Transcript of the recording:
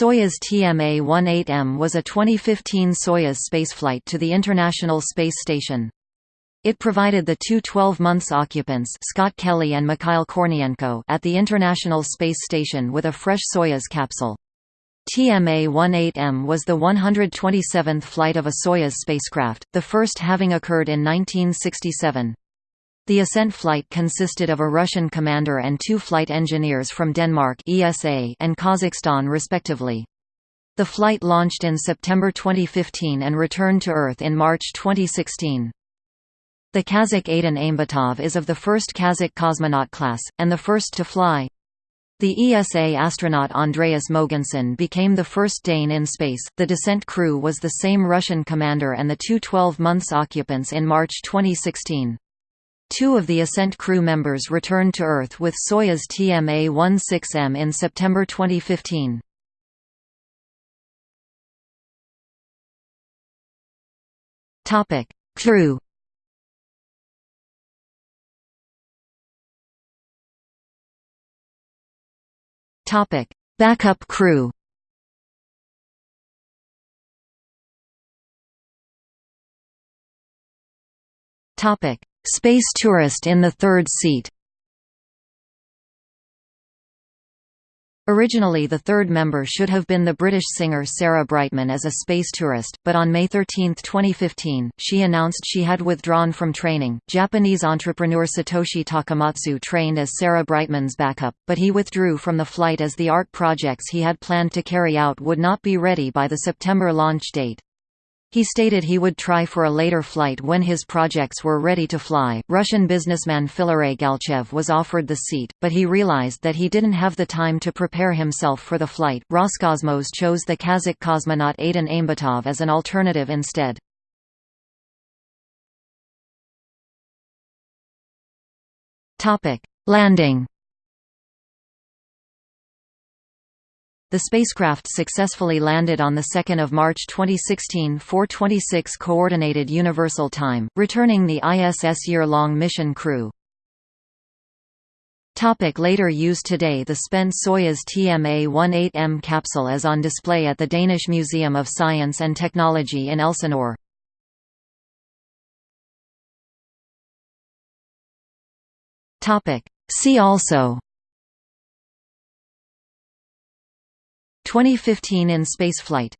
Soyuz TMA-18M was a 2015 Soyuz spaceflight to the International Space Station. It provided the two 12-months occupants Scott Kelly and Mikhail Kornienko at the International Space Station with a fresh Soyuz capsule. TMA-18M was the 127th flight of a Soyuz spacecraft, the first having occurred in 1967. The ascent flight consisted of a Russian commander and two flight engineers from Denmark ESA and Kazakhstan respectively. The flight launched in September 2015 and returned to Earth in March 2016. The Kazakh Aidyn Aimbetov is of the first Kazakh cosmonaut class, and the first to fly. The ESA astronaut Andreas Mogensen became the first Dane in space. The descent crew was the same Russian commander and the two 12 months occupants in March 2016. Two of the Ascent crew members returned to Earth with Soyuz TMA-16M in September 2015. Topic: Crew. Topic: Backup crew. Topic: Space tourist in the third seat Originally the third member should have been the British singer Sarah Brightman as a space tourist, but on May 13, 2015, she announced she had withdrawn from training. Japanese entrepreneur Satoshi Takamatsu trained as Sarah Brightman's backup, but he withdrew from the flight as the art projects he had planned to carry out would not be ready by the September launch date. He stated he would try for a later flight when his projects were ready to fly. Russian businessman Filaret Galchev was offered the seat, but he realized that he didn't have the time to prepare himself for the flight. Roscosmos chose the Kazakh cosmonaut Aidyn Aimbetov as an alternative instead. Topic: Landing The spacecraft successfully landed on 2 March 2016 4:26 Coordinated Universal Time, returning the ISS year-long mission crew. Topic later used Today the spent Soyuz TMA-18M capsule is on display at the Danish Museum of Science and Technology in Elsinore. See also 2015 in spaceflight